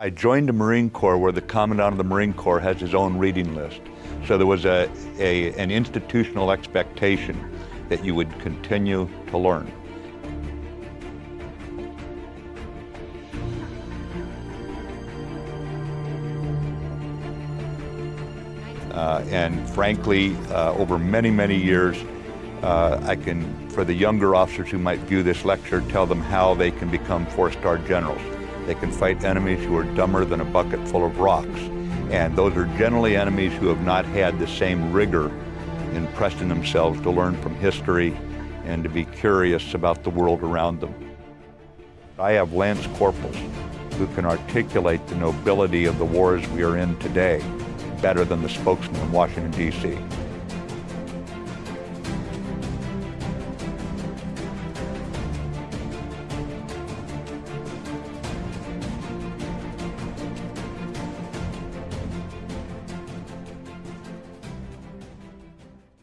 I joined the Marine Corps where the Commandant of the Marine Corps has his own reading list. So there was a, a, an institutional expectation that you would continue to learn. Uh, and frankly, uh, over many, many years, uh, I can, for the younger officers who might view this lecture, tell them how they can become four-star generals. They can fight enemies who are dumber than a bucket full of rocks. And those are generally enemies who have not had the same rigor in pressing themselves to learn from history and to be curious about the world around them. I have lance corporals who can articulate the nobility of the wars we are in today better than the spokesman in Washington, D.C.